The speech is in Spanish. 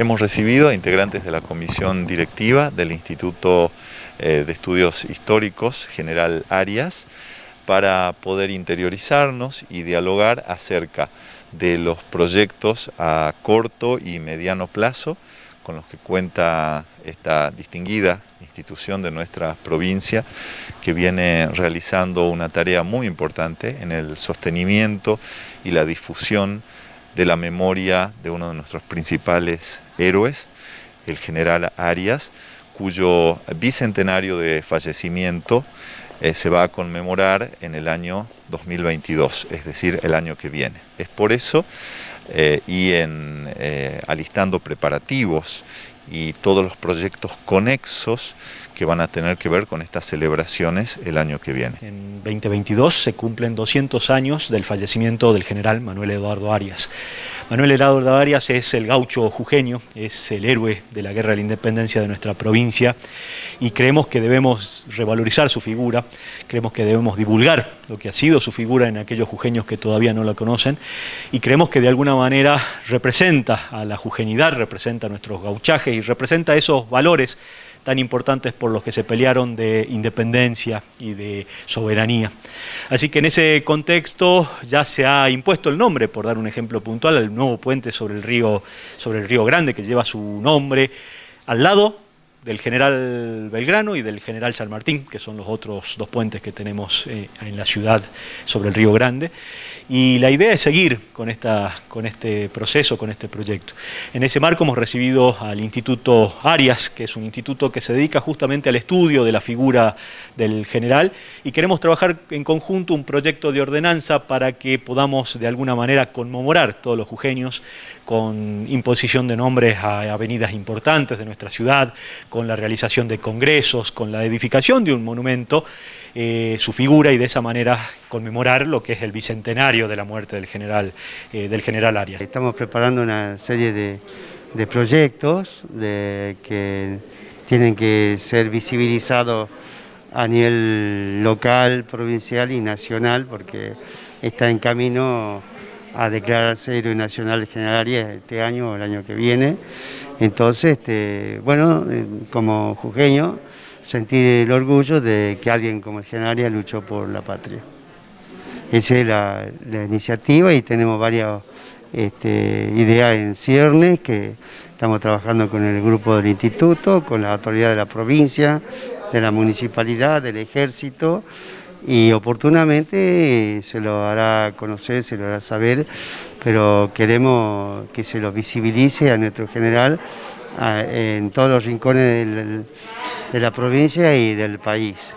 Hemos recibido a integrantes de la comisión directiva del Instituto eh, de Estudios Históricos General Arias para poder interiorizarnos y dialogar acerca de los proyectos a corto y mediano plazo con los que cuenta esta distinguida institución de nuestra provincia que viene realizando una tarea muy importante en el sostenimiento y la difusión de la memoria de uno de nuestros principales héroes, el general Arias, cuyo bicentenario de fallecimiento eh, se va a conmemorar en el año 2022, es decir, el año que viene. Es por eso, eh, y en eh, alistando preparativos y todos los proyectos conexos que van a tener que ver con estas celebraciones el año que viene. En 2022 se cumplen 200 años del fallecimiento del general Manuel Eduardo Arias. Manuel Eduardo Arias es el gaucho jujeño, es el héroe de la guerra de la independencia de nuestra provincia y creemos que debemos revalorizar su figura, creemos que debemos divulgar lo que ha sido su figura en aquellos jujeños que todavía no la conocen y creemos que de alguna manera representa a la jujeñidad, representa a nuestros gauchajes y representa esos valores tan importantes por los que se pelearon de independencia y de soberanía. Así que en ese contexto ya se ha impuesto el nombre, por dar un ejemplo puntual, al nuevo puente sobre el río, sobre el río Grande que lleva su nombre al lado del general Belgrano y del general San Martín, que son los otros dos puentes que tenemos eh, en la ciudad sobre el Río Grande. Y la idea es seguir con, esta, con este proceso, con este proyecto. En ese marco hemos recibido al Instituto Arias, que es un instituto que se dedica justamente al estudio de la figura del general, y queremos trabajar en conjunto un proyecto de ordenanza para que podamos de alguna manera conmemorar todos los jujeños con imposición de nombres a avenidas importantes de nuestra ciudad, con la realización de congresos, con la edificación de un monumento, eh, su figura y de esa manera conmemorar lo que es el bicentenario de la muerte del general, eh, del general Arias. Estamos preparando una serie de, proyectos que tienen que ser visibilizados a nivel local, provincial y nacional, porque está en camino a declararse héroe nacional General Arias este año o el año que viene. Entonces, este, bueno, eh, como jujeño, sentir el orgullo de que alguien como el General Arias luchó por la patria. Esa es la, iniciativa y tenemos varias este, ideas en ciernes que estamos trabajando con el grupo del instituto, con la autoridad de la provincia, de la municipalidad, del ejército, y oportunamente se lo hará conocer, se lo hará saber, pero queremos que se lo visibilice a nuestro general en todos los rincones de la provincia y del país.